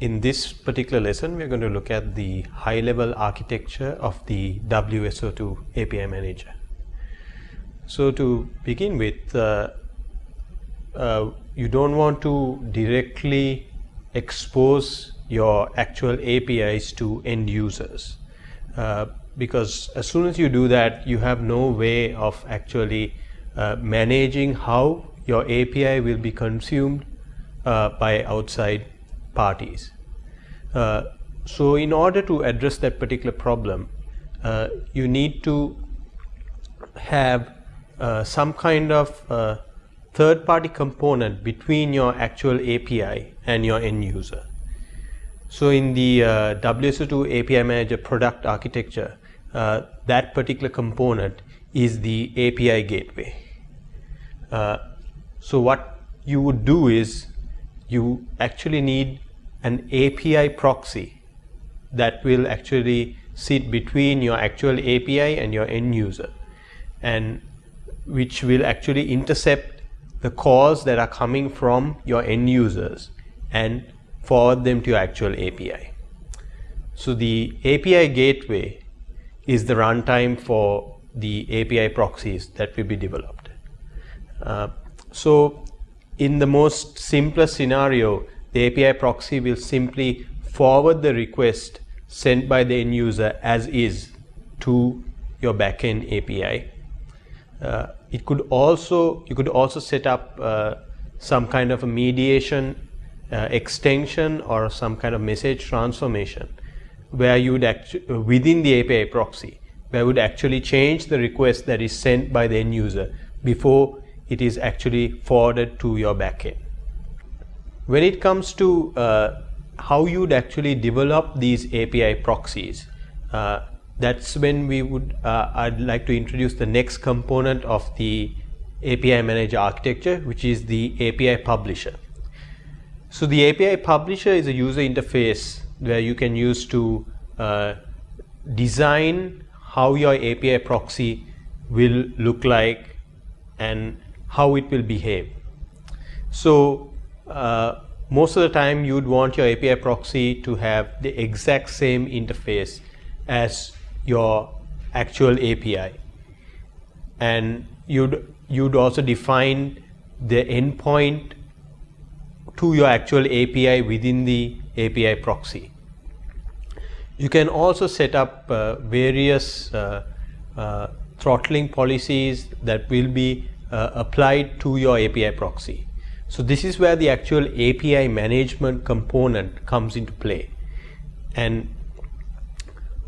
in this particular lesson, we're going to look at the high level architecture of the WSO2 API manager. So to begin with, uh, uh, you don't want to directly expose your actual APIs to end users uh, because as soon as you do that, you have no way of actually uh, managing how your API will be consumed uh, by outside parties. Uh, so in order to address that particular problem, uh, you need to have uh, some kind of uh, third party component between your actual API and your end user. So in the uh, WSO2 API Manager product architecture, uh, that particular component is the API gateway. so what you would do is you actually need an API proxy that will actually sit between your actual API and your end user and which will actually intercept the calls that are coming from your end users and forward them to your actual API. So the API gateway is the runtime for the API proxies that will be developed. Uh, so in the most simplest scenario, the API proxy will simply forward the request sent by the end user as is to your backend API. Uh, it could also you could also set up uh, some kind of a mediation uh, extension or some kind of message transformation where you would actually within the API proxy where would actually change the request that is sent by the end user before it is actually forwarded to your backend. When it comes to uh, how you'd actually develop these API proxies, uh, that's when we would, uh, I'd like to introduce the next component of the API manager architecture, which is the API publisher. So the API publisher is a user interface where you can use to uh, design how your API proxy will look like and how it will behave. So uh, most of the time you'd want your API proxy to have the exact same interface as your actual API and you'd you'd also define the endpoint to your actual API within the API proxy. You can also set up uh, various uh, uh, throttling policies that will be uh, applied to your API proxy. So this is where the actual API management component comes into play. And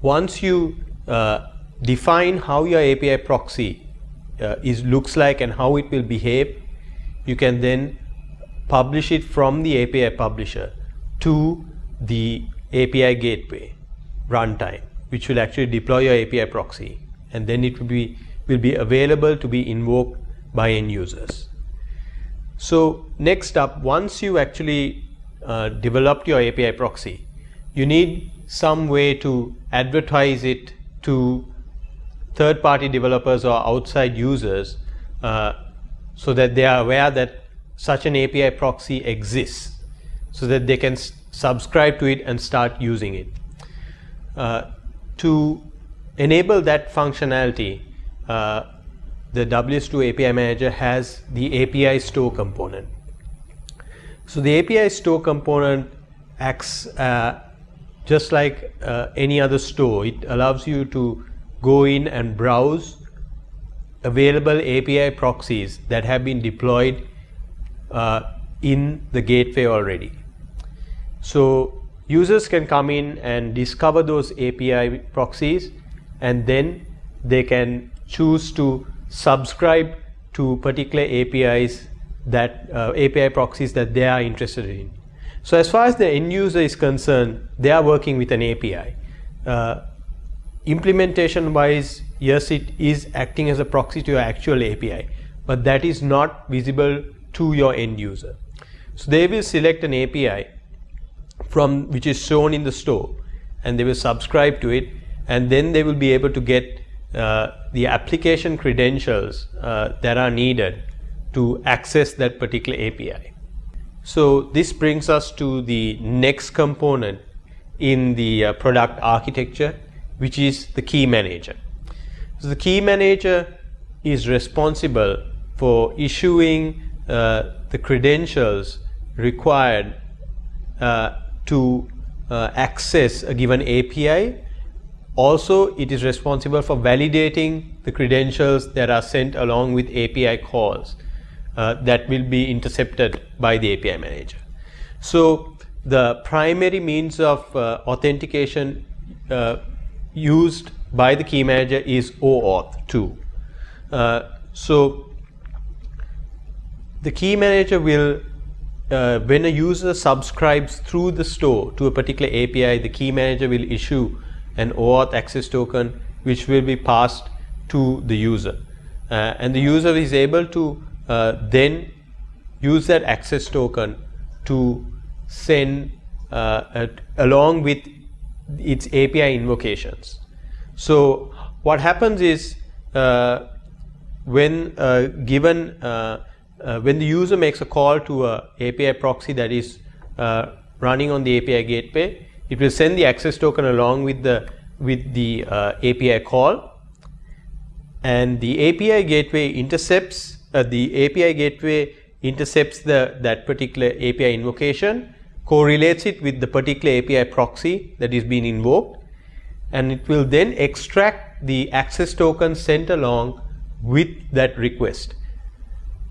once you uh, define how your API proxy uh, is looks like and how it will behave, you can then publish it from the API publisher to the API gateway runtime, which will actually deploy your API proxy, and then it will be will be available to be invoked by end users. So next up, once you actually uh, developed your API proxy, you need some way to advertise it to third-party developers or outside users uh, so that they are aware that such an API proxy exists so that they can subscribe to it and start using it. Uh, to enable that functionality, uh, the WSO2 API manager has the API store component. So the API store component acts uh, just like uh, any other store. It allows you to go in and browse available API proxies that have been deployed uh, in the gateway already. So users can come in and discover those API proxies and then they can choose to subscribe to particular APIs that uh, API proxies that they are interested in. So as far as the end user is concerned, they are working with an API. Uh, implementation wise, yes, it is acting as a proxy to your actual API, but that is not visible to your end user. So they will select an API from which is shown in the store and they will subscribe to it and then they will be able to get the application credentials uh, that are needed to access that particular API. So this brings us to the next component in the uh, product architecture, which is the key manager. So the key manager is responsible for issuing uh, the credentials required uh, to uh, access a given API. Also, it is responsible for validating the credentials that are sent along with API calls uh, that will be intercepted by the API manager. So, the primary means of uh, authentication uh, used by the key manager is OAuth 2. Uh, so, the key manager will uh, when a user subscribes through the store to a particular API, the key manager will issue an OAuth access token which will be passed to the user. Uh, and the user is able to uh, then use that access token to send uh, along with its API invocations. So what happens is uh, when uh, given when the user makes a call to a API proxy that is running on the API gateway, it will send the access token along with the with the uh, API call, and the API gateway intercepts uh, the API gateway intercepts the that particular API invocation, correlates it with the particular API proxy that is being invoked, and it will then extract the access token sent along with that request.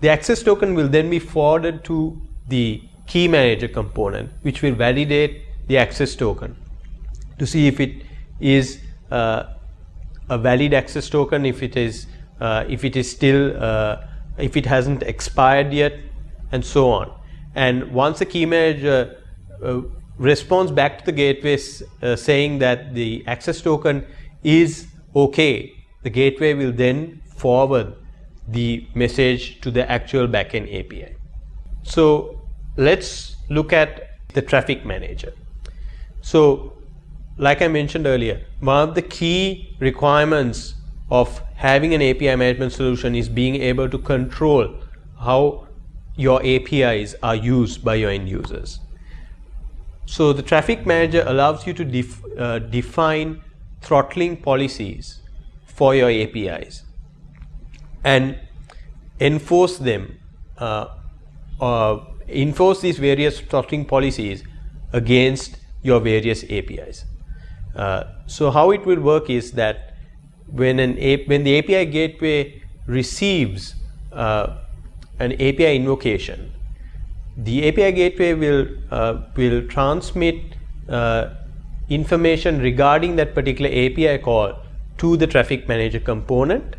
The access token will then be forwarded to the key manager component, which will validate the access token to see if it is uh, a valid access token, if it is uh, if it is still uh, if it hasn't expired yet, and so on. And once the key manager uh, responds back to the gateway uh, saying that the access token is okay, the gateway will then forward the message to the actual backend API. So let's look at the traffic manager. So like I mentioned earlier, one of the key requirements of having an API management solution is being able to control how your APIs are used by your end users. So the traffic manager allows you to def, uh, define throttling policies for your APIs and enforce them, uh, uh, enforce these various throttling policies against your various APIs. Uh, so how it will work is that when an when the API gateway receives uh, an API invocation, the API gateway will uh, will transmit uh, information regarding that particular API call to the traffic manager component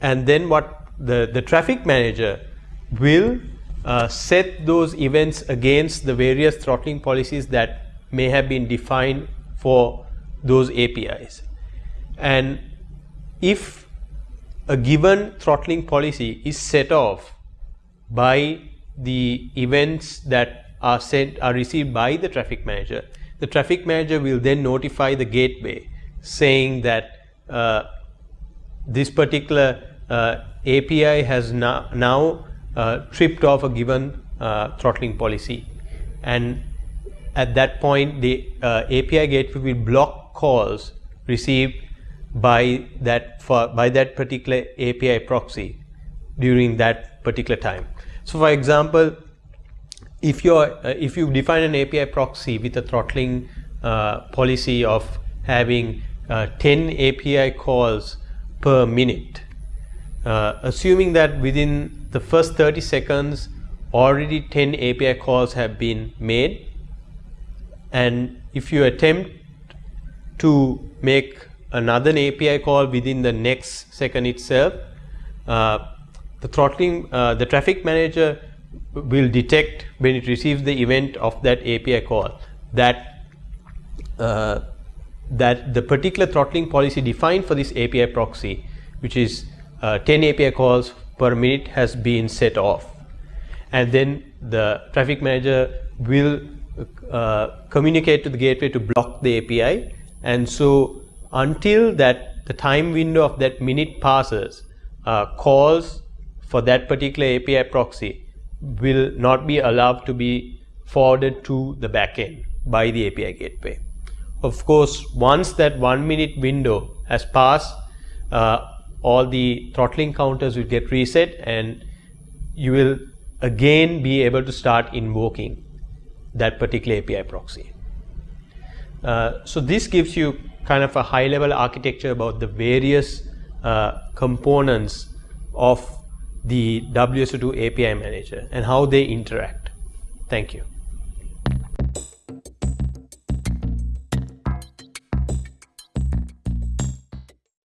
and then what the, the traffic manager will uh, set those events against the various throttling policies that may have been defined for those APIs. And if a given throttling policy is set off by the events that are sent are received by the traffic manager, the traffic manager will then notify the gateway saying that uh, this particular uh, API has now, now uh, tripped off a given uh, throttling policy and at that point the API gateway will block calls received by that for by that particular API proxy during that particular time. So for example, if you uh, if you define an API proxy with a throttling uh, policy of having uh, 10 API calls per minute, uh, assuming that within the first 30 seconds already 10 API calls have been made and if you attempt to make another API call within the next second itself, uh, the throttling, uh, the traffic manager will detect when it receives the event of that API call that uh, that the particular throttling policy defined for this API proxy, which is uh, 10 API calls per minute has been set off and then the traffic manager will uh, communicate to the gateway to block the API and so until that the time window of that minute passes uh, calls for that particular API proxy will not be allowed to be forwarded to the backend by the API gateway. Of course, once that one minute window has passed, uh, all the throttling counters will get reset and you will again be able to start invoking that particular API proxy. Uh, so this gives you kind of a high level architecture about the various uh, components of the WSO2 API manager and how they interact. Thank you.